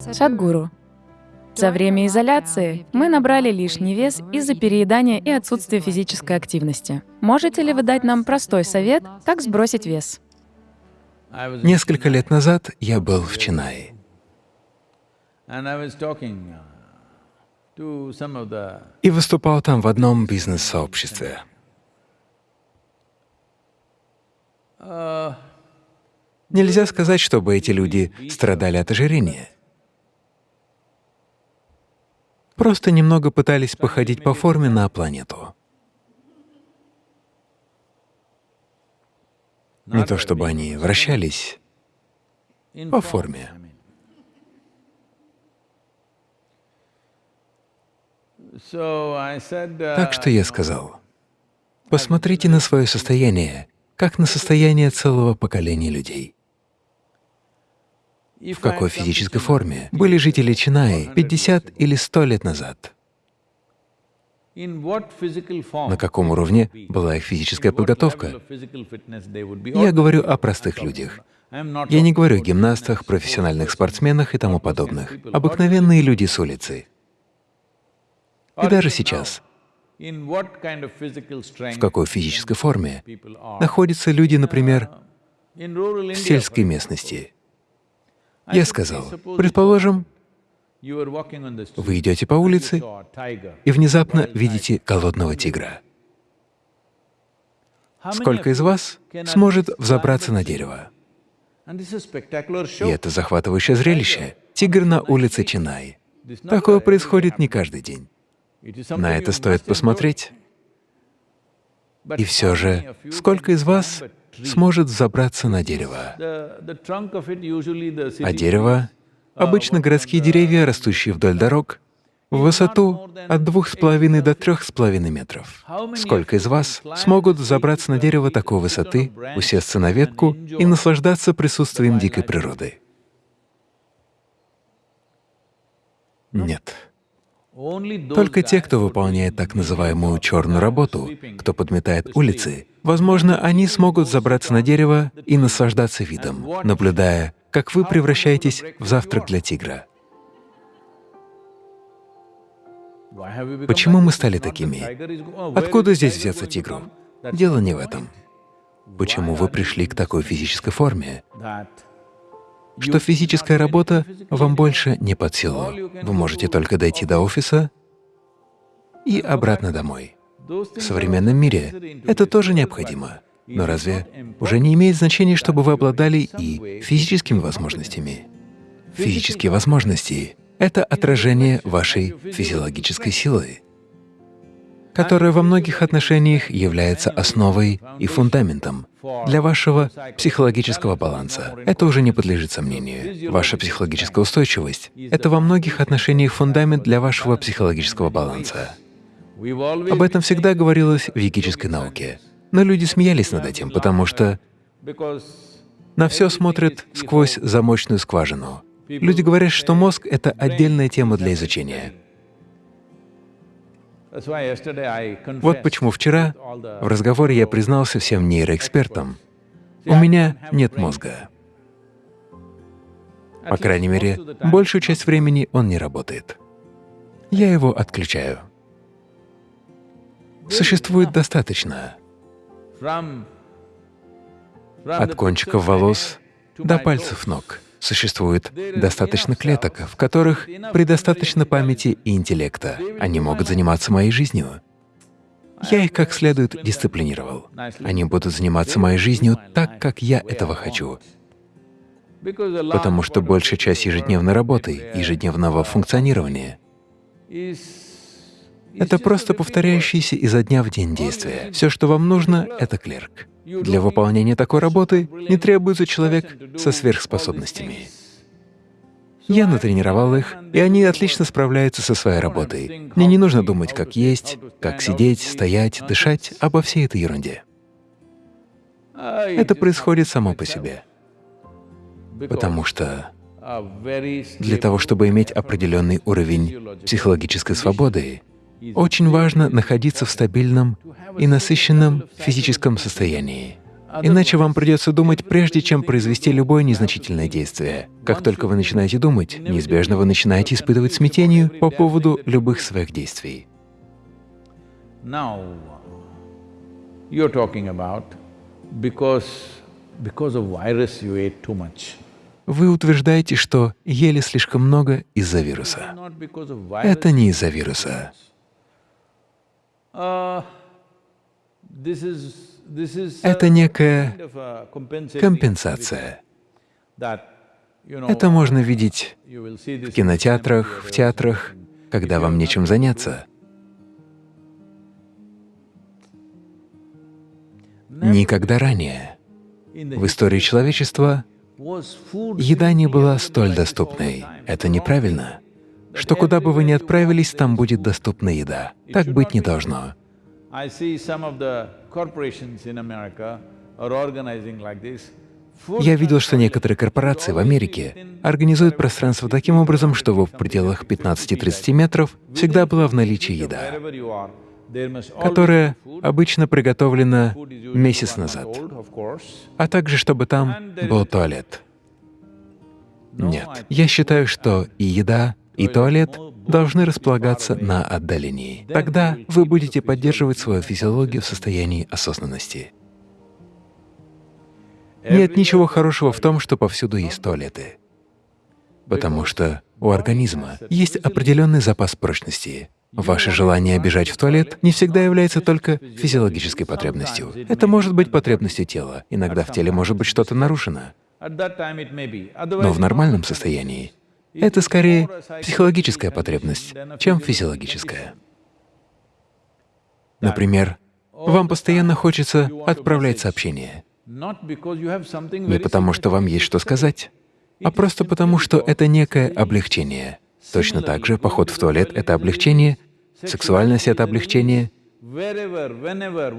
Садгуру. За время изоляции мы набрали лишний вес из-за переедания и отсутствия физической активности. Можете ли вы дать нам простой совет, как сбросить вес? Несколько лет назад я был в Чинае. И выступал там в одном бизнес-сообществе. Нельзя сказать, чтобы эти люди страдали от ожирения. Просто немного пытались походить по форме на планету. Не то чтобы они вращались по форме. Так что я сказал, посмотрите на свое состояние, как на состояние целого поколения людей в какой физической форме? были жители Чинаи 50 или 100 лет назад, на каком уровне была их физическая подготовка. Я говорю о простых людях. Я не говорю о гимнастах, профессиональных спортсменах и тому подобных. Обыкновенные люди с улицы. И даже сейчас, в какой физической форме находятся люди, например, в сельской местности, я сказал, предположим, вы идете по улице и внезапно видите голодного тигра. Сколько из вас сможет взобраться на дерево? И это захватывающее зрелище. Тигр на улице Чинай. Такое происходит не каждый день. На это стоит посмотреть. И все же, сколько из вас сможет забраться на дерево. А дерево — обычно городские деревья, растущие вдоль дорог, в высоту от двух с половиной до трех с половиной метров. Сколько из вас смогут забраться на дерево такой высоты, усесться на ветку и наслаждаться присутствием дикой природы? Нет. Только те, кто выполняет так называемую черную работу, кто подметает улицы, возможно, они смогут забраться на дерево и наслаждаться видом, наблюдая, как вы превращаетесь в завтрак для тигра. Почему мы стали такими? Откуда здесь взяться тигру? Дело не в этом. Почему вы пришли к такой физической форме? что физическая работа вам больше не под силу. Вы можете только дойти до офиса и обратно домой. В современном мире это тоже необходимо. Но разве уже не имеет значения, чтобы вы обладали и физическими возможностями? Физические возможности — это отражение вашей физиологической силы которая во многих отношениях является основой и фундаментом для вашего психологического баланса. Это уже не подлежит сомнению. Ваша психологическая устойчивость — это во многих отношениях фундамент для вашего психологического баланса. Об этом всегда говорилось в йогической науке. Но люди смеялись над этим, потому что на все смотрят сквозь замочную скважину. Люди говорят, что мозг — это отдельная тема для изучения. Вот почему вчера в разговоре я признался всем нейроэкспертам, у меня нет мозга. По крайней мере, большую часть времени он не работает. Я его отключаю. Существует достаточно. От кончиков волос до пальцев ног Существует достаточно клеток, в которых предостаточно памяти и интеллекта. Они могут заниматься моей жизнью. Я их как следует дисциплинировал. Они будут заниматься моей жизнью так, как я этого хочу. Потому что большая часть ежедневной работы, ежедневного функционирования — это просто повторяющиеся изо дня в день действия. Все, что вам нужно — это клерк. Для выполнения такой работы не требуется человек со сверхспособностями. Я натренировал их, и они отлично справляются со своей работой. Мне не нужно думать, как есть, как сидеть, стоять, дышать, обо всей этой ерунде. Это происходит само по себе. Потому что для того, чтобы иметь определенный уровень психологической свободы, очень важно находиться в стабильном и насыщенном физическом состоянии. Иначе вам придется думать, прежде чем произвести любое незначительное действие. Как только вы начинаете думать, неизбежно вы начинаете испытывать смятение по поводу любых своих действий. Вы утверждаете, что ели слишком много из-за вируса. Это не из-за вируса. Uh, это некая компенсация. Это можно видеть в кинотеатрах, в театрах, когда вам нечем заняться. Никогда ранее в истории человечества еда не была столь доступной. Это неправильно. Что куда бы вы ни отправились, там будет доступна еда. Так быть не должно. Я видел, что некоторые корпорации в Америке организуют пространство таким образом, чтобы в пределах 15-30 метров всегда была в наличии еда, которая обычно приготовлена месяц назад, а также чтобы там был туалет. Нет, я считаю, что и еда, и туалет должны располагаться на отдалении. Тогда вы будете поддерживать свою физиологию в состоянии осознанности. Нет ничего хорошего в том, что повсюду есть туалеты, потому что у организма есть определенный запас прочности. Ваше желание бежать в туалет не всегда является только физиологической потребностью. Это может быть потребностью тела. Иногда в теле может быть что-то нарушено. Но в нормальном состоянии это скорее психологическая потребность, чем физиологическая. Например, вам постоянно хочется отправлять сообщения. Не потому, что вам есть что сказать, а просто потому, что это некое облегчение. Точно так же поход в туалет — это облегчение, сексуальность — это облегчение.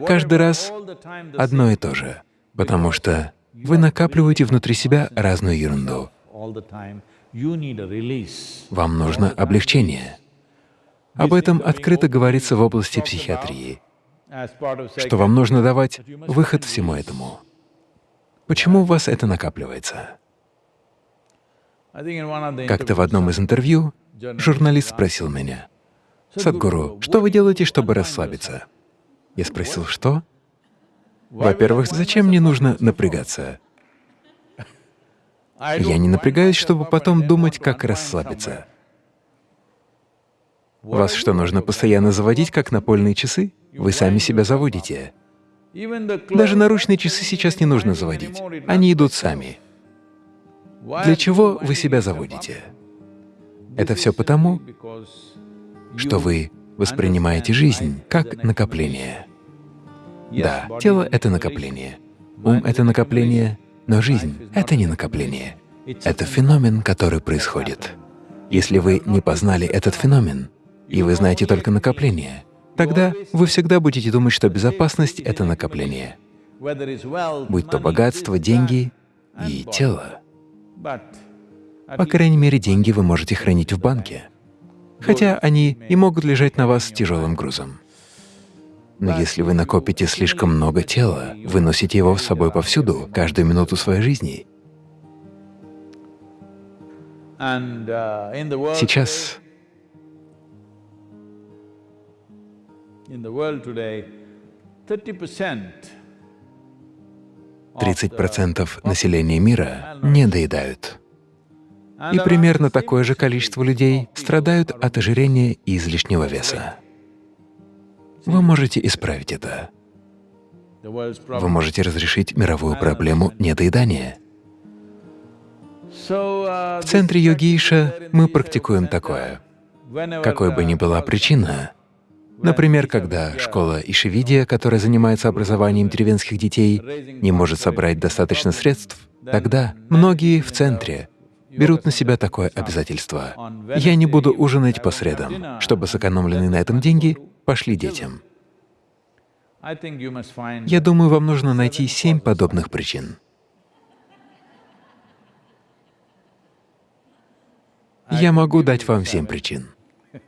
Каждый раз одно и то же, потому что вы накапливаете внутри себя разную ерунду. Вам нужно облегчение. Об этом открыто говорится в области психиатрии, что вам нужно давать выход всему этому. Почему у вас это накапливается? Как-то в одном из интервью журналист спросил меня, «Садхгуру, что вы делаете, чтобы расслабиться?» Я спросил, «Что?» Во-первых, зачем мне нужно напрягаться? Я не напрягаюсь, чтобы потом думать, как расслабиться. Вас что, нужно постоянно заводить, как напольные часы? Вы сами себя заводите. Даже наручные часы сейчас не нужно заводить. Они идут сами. Для чего вы себя заводите? Это все потому, что вы воспринимаете жизнь как накопление. Да, тело — это накопление, ум — это накопление, но жизнь — это не накопление, это феномен, который происходит. Если вы не познали этот феномен, и вы знаете только накопление, тогда вы всегда будете думать, что безопасность — это накопление, будь то богатство, деньги и тело. По крайней мере, деньги вы можете хранить в банке, хотя они и могут лежать на вас тяжелым грузом. Но если вы накопите слишком много тела, вы носите его с собой повсюду, каждую минуту своей жизни. Uh, Сейчас 30% населения мира не доедают. И примерно такое же количество людей страдают от ожирения и излишнего веса. Вы можете исправить это. Вы можете разрешить мировую проблему недоедания. В центре йогиша мы практикуем такое. Какой бы ни была причина, например, когда школа Ишивидия, которая занимается образованием деревенских детей, не может собрать достаточно средств, тогда многие в центре берут на себя такое обязательство. Я не буду ужинать по средам, чтобы сэкономленные на этом деньги пошли детям. Я думаю, вам нужно найти семь подобных причин. Я могу дать вам семь причин.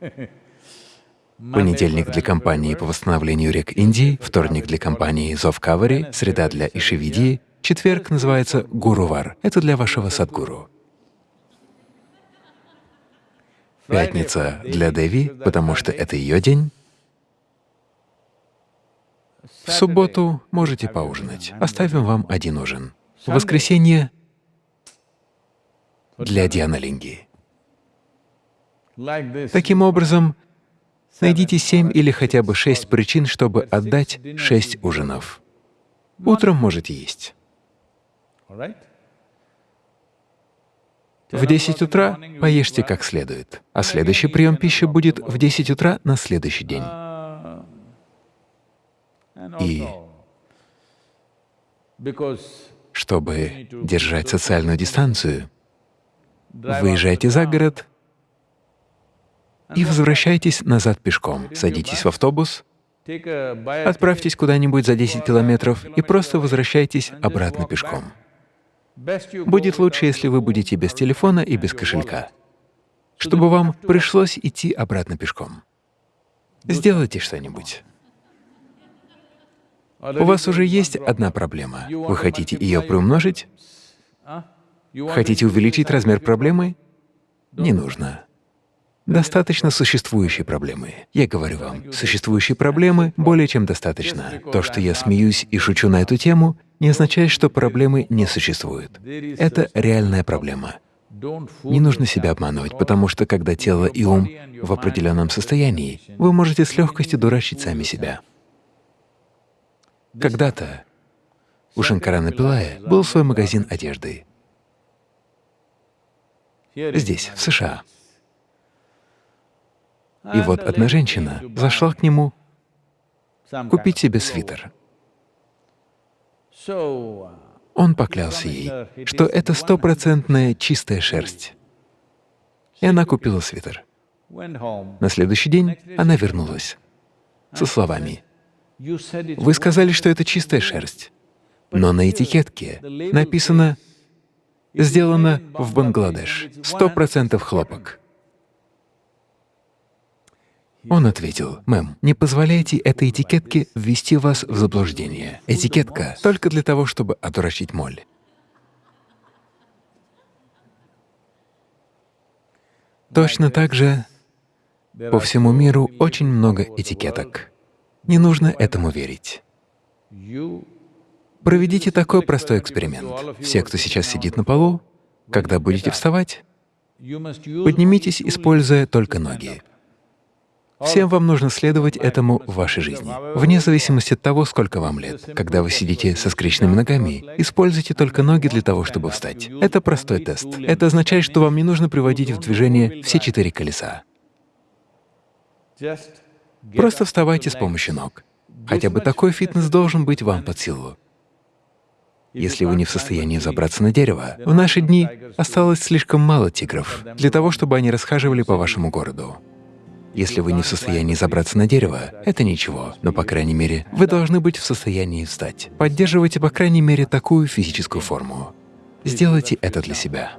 Понедельник для компании по восстановлению рек Индии, вторник для компании Зов Кавари, среда для Ишивидии, четверг называется Гурувар. Это для вашего садгуру. Пятница для Деви, потому что это ее день. В субботу можете поужинать. Оставим вам один ужин. В воскресенье для Дианалинги. Таким образом, найдите семь или хотя бы шесть причин, чтобы отдать шесть ужинов. Утром можете есть. В 10 утра поешьте как следует, а следующий прием пищи будет в 10 утра на следующий день. И чтобы держать социальную дистанцию, выезжайте за город и возвращайтесь назад пешком. Садитесь в автобус, отправьтесь куда-нибудь за 10 километров и просто возвращайтесь обратно пешком. Будет лучше, если вы будете без телефона и без кошелька, чтобы вам пришлось идти обратно пешком. Сделайте что-нибудь. У вас уже есть одна проблема. Вы хотите ее приумножить? Хотите увеличить размер проблемы? Не нужно. Достаточно существующей проблемы. Я говорю вам, существующей проблемы более чем достаточно. То, что я смеюсь и шучу на эту тему, не означает, что проблемы не существуют. Это реальная проблема. Не нужно себя обманывать, потому что когда тело и ум в определенном состоянии, вы можете с легкостью дурачить сами себя. Когда-то у Шанкарана Пилая был свой магазин одежды. Здесь, в США. И вот одна женщина зашла к нему купить себе свитер. Он поклялся ей, что это стопроцентная чистая шерсть. И она купила свитер. На следующий день она вернулась со словами, «Вы сказали, что это чистая шерсть, но на этикетке написано «Сделано в Бангладеш, сто процентов хлопок». Он ответил, «Мэм, не позволяйте этой этикетке ввести вас в заблуждение. Этикетка только для того, чтобы отвращить моль». Точно так же по всему миру очень много этикеток. Не нужно этому верить. Проведите такой простой эксперимент. Все, кто сейчас сидит на полу, когда будете вставать, поднимитесь, используя только ноги. Всем вам нужно следовать этому в вашей жизни, вне зависимости от того, сколько вам лет. Когда вы сидите со скрещенными ногами, используйте только ноги для того, чтобы встать. Это простой тест. Это означает, что вам не нужно приводить в движение все четыре колеса. Просто вставайте с помощью ног. Хотя бы такой фитнес должен быть вам под силу. Если вы не в состоянии забраться на дерево, в наши дни осталось слишком мало тигров для того, чтобы они расхаживали по вашему городу. Если вы не в состоянии забраться на дерево, это ничего, но, по крайней мере, вы должны быть в состоянии встать. Поддерживайте, по крайней мере, такую физическую форму. Сделайте это для себя.